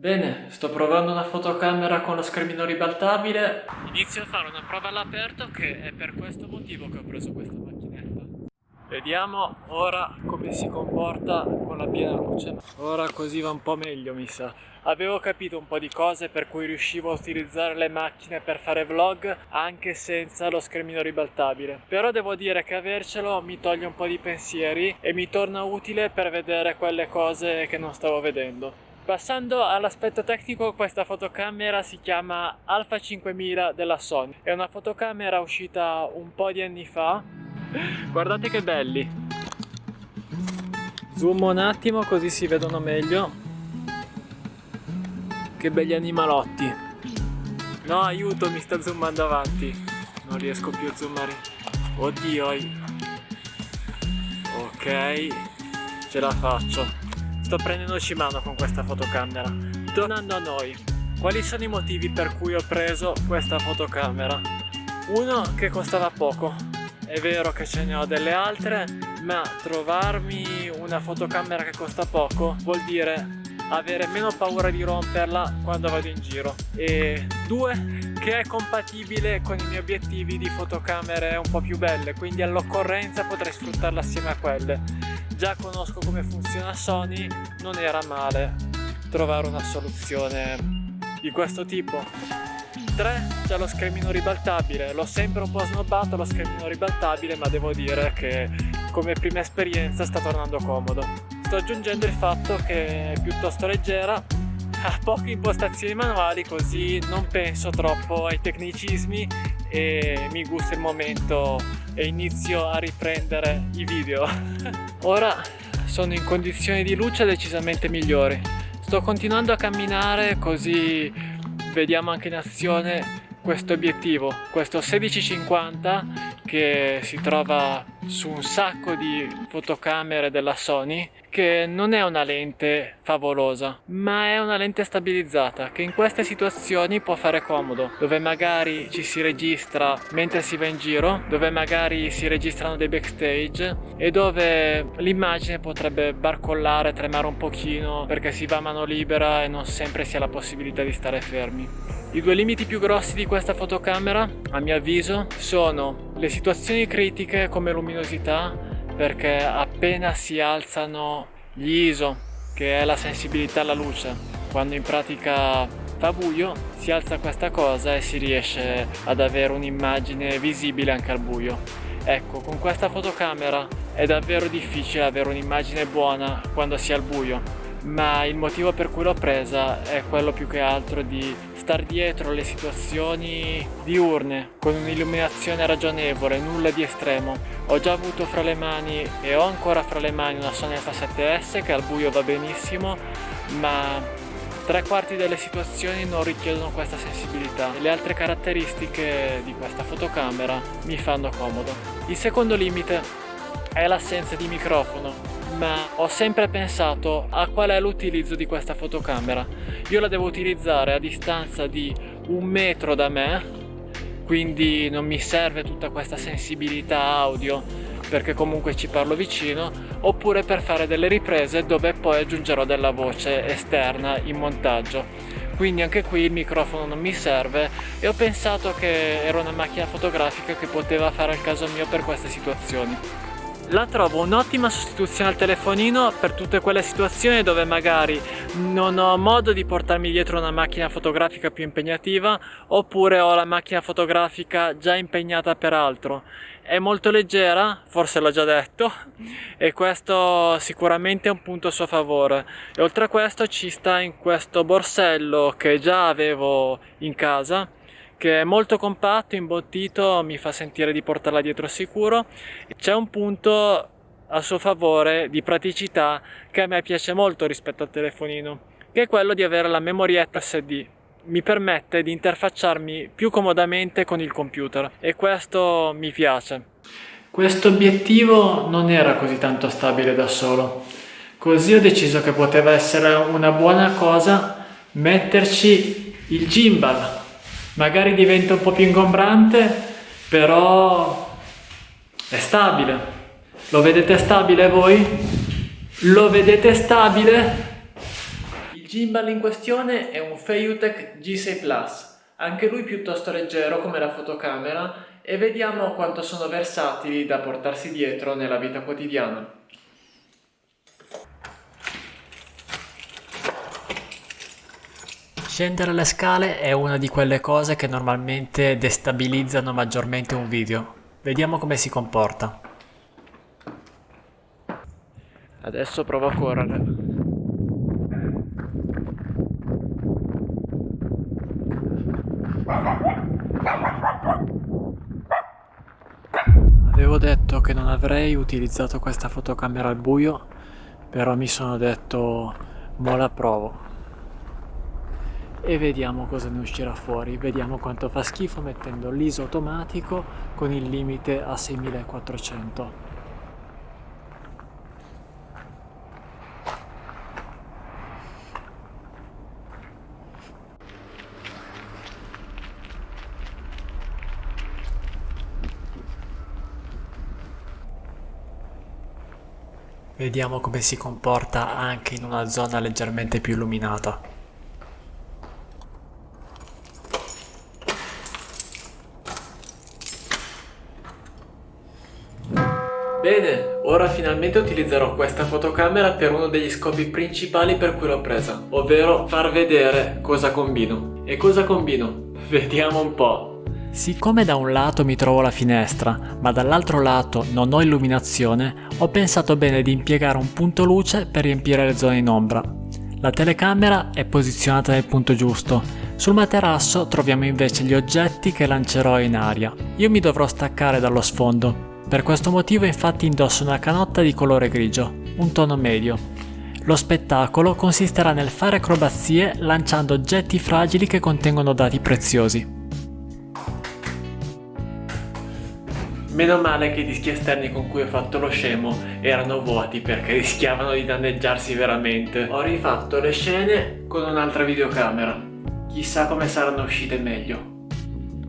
Bene, sto provando una fotocamera con lo schermino ribaltabile. Inizio a fare una prova all'aperto che è per questo motivo che ho preso questa macchinetta. Vediamo ora come si comporta con la piena luce. Ora così va un po' meglio mi sa. Avevo capito un po' di cose per cui riuscivo a utilizzare le macchine per fare vlog anche senza lo schermino ribaltabile. Però devo dire che avercelo mi toglie un po' di pensieri e mi torna utile per vedere quelle cose che non stavo vedendo. Passando all'aspetto tecnico, questa fotocamera si chiama Alpha 5000 della Sony. È una fotocamera uscita un po' di anni fa. Guardate che belli! Zoom un attimo così si vedono meglio. Che belli animalotti! No, aiuto, mi sta zoomando avanti. Non riesco più a zoomare. Oddio! Ok, ce la faccio. Sto prendendoci mano con questa fotocamera. Tornando a noi, quali sono i motivi per cui ho preso questa fotocamera? Uno, che costava poco. È vero che ce ne ho delle altre, ma trovarmi una fotocamera che costa poco vuol dire avere meno paura di romperla quando vado in giro e due che è compatibile con i miei obiettivi di fotocamere un po' più belle quindi all'occorrenza potrei sfruttarla assieme a quelle già conosco come funziona Sony, non era male trovare una soluzione di questo tipo. 3 c'è lo schermino ribaltabile, l'ho sempre un po' snobbato lo schermino ribaltabile ma devo dire che come prima esperienza sta tornando comodo. Sto aggiungendo il fatto che è piuttosto leggera, ha poche impostazioni manuali così non penso troppo ai tecnicismi e mi gusta il momento e inizio a riprendere i video. Ora sono in condizioni di luce decisamente migliori. Sto continuando a camminare così vediamo anche in azione questo obiettivo questo 1650 che si trova su un sacco di fotocamere della Sony che non è una lente favolosa ma è una lente stabilizzata che in queste situazioni può fare comodo dove magari ci si registra mentre si va in giro dove magari si registrano dei backstage e dove l'immagine potrebbe barcollare, tremare un pochino perché si va a mano libera e non sempre si ha la possibilità di stare fermi. I due limiti più grossi di questa fotocamera, a mio avviso, sono le situazioni critiche come luminosità, perché appena si alzano gli ISO, che è la sensibilità alla luce, quando in pratica fa buio, si alza questa cosa e si riesce ad avere un'immagine visibile anche al buio. Ecco, con questa fotocamera è davvero difficile avere un'immagine buona quando si è al buio, ma il motivo per cui l'ho presa è quello più che altro di star dietro le situazioni diurne con un'illuminazione ragionevole, nulla di estremo. Ho già avuto fra le mani e ho ancora fra le mani una Sony Alpha 7S che al buio va benissimo, ma tre quarti delle situazioni non richiedono questa sensibilità le altre caratteristiche di questa fotocamera mi fanno comodo. Il secondo limite è l'assenza di microfono ma ho sempre pensato a qual è l'utilizzo di questa fotocamera. Io la devo utilizzare a distanza di un metro da me, quindi non mi serve tutta questa sensibilità audio perché comunque ci parlo vicino, oppure per fare delle riprese dove poi aggiungerò della voce esterna in montaggio. Quindi anche qui il microfono non mi serve e ho pensato che era una macchina fotografica che poteva fare il caso mio per queste situazioni. La trovo un'ottima sostituzione al telefonino per tutte quelle situazioni dove magari non ho modo di portarmi dietro una macchina fotografica più impegnativa oppure ho la macchina fotografica già impegnata per altro. È molto leggera, forse l'ho già detto, e questo sicuramente è un punto a suo favore. E oltre a questo ci sta in questo borsello che già avevo in casa che è molto compatto, imbottito, mi fa sentire di portarla dietro sicuro. C'è un punto a suo favore di praticità che a me piace molto rispetto al telefonino, che è quello di avere la memorietta SD. Mi permette di interfacciarmi più comodamente con il computer e questo mi piace. Questo obiettivo non era così tanto stabile da solo, così ho deciso che poteva essere una buona cosa metterci il gimbal magari diventa un po' più ingombrante però è stabile lo vedete stabile voi? lo vedete stabile? il gimbal in questione è un Feiyutech G6 Plus, anche lui piuttosto leggero come la fotocamera e vediamo quanto sono versatili da portarsi dietro nella vita quotidiana. Scendere le scale è una di quelle cose che normalmente destabilizzano maggiormente un video. Vediamo come si comporta. Adesso provo a correre. Avevo detto che non avrei utilizzato questa fotocamera al buio, però mi sono detto, mo la provo e vediamo cosa ne uscirà fuori vediamo quanto fa schifo mettendo l'ISO automatico con il limite a 6400 Vediamo come si comporta anche in una zona leggermente più illuminata. Bene, ora finalmente utilizzerò questa fotocamera per uno degli scopi principali per cui l'ho presa, ovvero far vedere cosa combino. E cosa combino? Vediamo un po'. Siccome da un lato mi trovo la finestra, ma dall'altro lato non ho illuminazione, ho pensato bene di impiegare un punto luce per riempire le zone in ombra. La telecamera è posizionata nel punto giusto, sul materasso troviamo invece gli oggetti che lancerò in aria. Io mi dovrò staccare dallo sfondo, per questo motivo infatti indosso una canotta di colore grigio, un tono medio. Lo spettacolo consisterà nel fare acrobazie lanciando oggetti fragili che contengono dati preziosi. Meno male che i dischi esterni con cui ho fatto lo scemo erano vuoti perché rischiavano di danneggiarsi veramente. Ho rifatto le scene con un'altra videocamera. Chissà come saranno uscite meglio.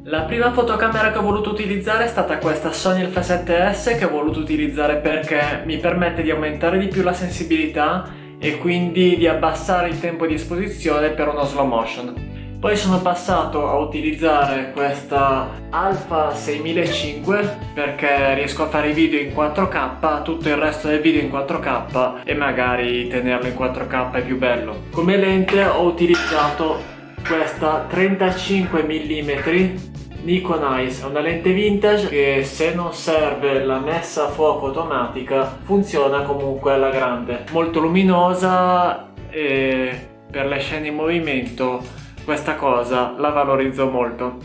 La prima fotocamera che ho voluto utilizzare è stata questa Sony Alpha 7S che ho voluto utilizzare perché mi permette di aumentare di più la sensibilità e quindi di abbassare il tempo di esposizione per uno slow motion. Poi sono passato a utilizzare questa Alpha 6005 perché riesco a fare i video in 4K, tutto il resto del video in 4K e magari tenerlo in 4K è più bello. Come lente ho utilizzato questa 35 mm Nikon Ice. È una lente vintage che se non serve la messa a fuoco automatica funziona comunque alla grande. Molto luminosa e per le scene in movimento questa cosa la valorizzo molto.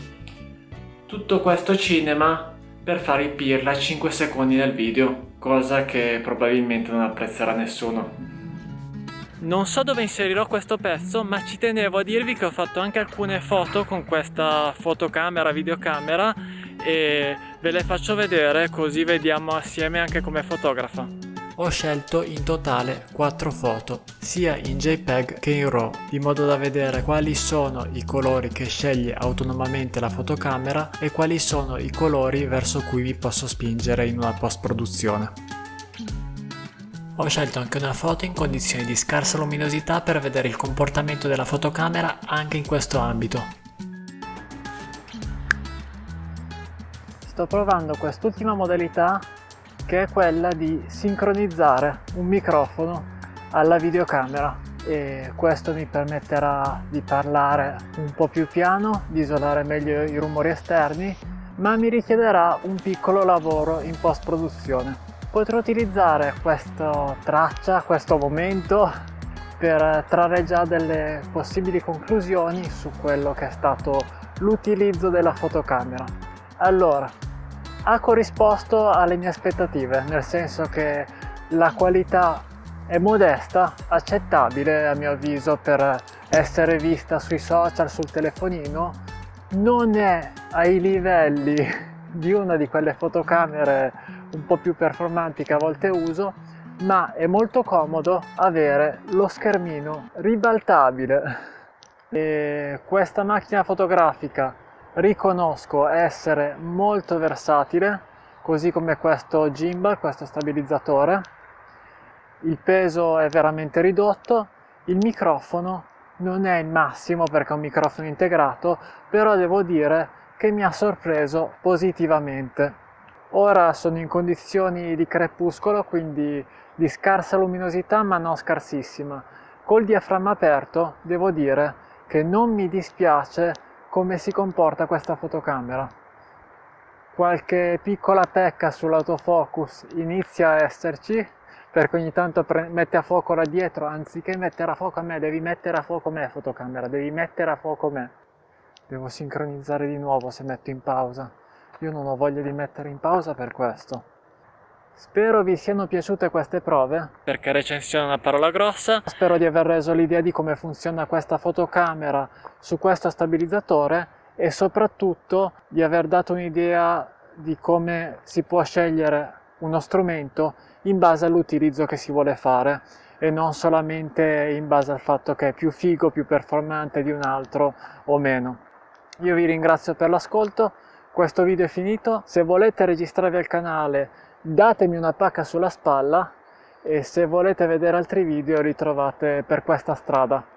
Tutto questo cinema per fare i pirla a 5 secondi nel video cosa che probabilmente non apprezzerà nessuno non so dove inserirò questo pezzo ma ci tenevo a dirvi che ho fatto anche alcune foto con questa fotocamera, videocamera e ve le faccio vedere così vediamo assieme anche come fotografa. Ho scelto in totale 4 foto, sia in JPEG che in RAW, di modo da vedere quali sono i colori che sceglie autonomamente la fotocamera e quali sono i colori verso cui vi posso spingere in una post produzione. Ho scelto anche una foto in condizioni di scarsa luminosità per vedere il comportamento della fotocamera anche in questo ambito. Sto provando quest'ultima modalità che è quella di sincronizzare un microfono alla videocamera e questo mi permetterà di parlare un po' più piano, di isolare meglio i rumori esterni, ma mi richiederà un piccolo lavoro in post produzione potrò utilizzare questa traccia, questo momento per trarre già delle possibili conclusioni su quello che è stato l'utilizzo della fotocamera. Allora, ha corrisposto alle mie aspettative, nel senso che la qualità è modesta, accettabile a mio avviso per essere vista sui social, sul telefonino, non è ai livelli di una di quelle fotocamere un po' più performanti che a volte uso ma è molto comodo avere lo schermino ribaltabile e questa macchina fotografica riconosco essere molto versatile così come questo gimbal, questo stabilizzatore il peso è veramente ridotto il microfono non è il massimo perché è un microfono integrato, però devo dire che mi ha sorpreso positivamente. Ora sono in condizioni di crepuscolo, quindi di scarsa luminosità ma non scarsissima. Col diaframma aperto devo dire che non mi dispiace come si comporta questa fotocamera. Qualche piccola pecca sull'autofocus inizia a esserci, perché ogni tanto mette a fuoco là dietro, anziché mettere a fuoco a me, devi mettere a fuoco me fotocamera, devi mettere a fuoco me. Devo sincronizzare di nuovo se metto in pausa. Io non ho voglia di mettere in pausa per questo. Spero vi siano piaciute queste prove. Perché recensione è una parola grossa. Spero di aver reso l'idea di come funziona questa fotocamera su questo stabilizzatore e soprattutto di aver dato un'idea di come si può scegliere uno strumento in base all'utilizzo che si vuole fare e non solamente in base al fatto che è più figo, più performante di un altro o meno. Io vi ringrazio per l'ascolto, questo video è finito, se volete registrarvi al canale datemi una pacca sulla spalla e se volete vedere altri video li trovate per questa strada.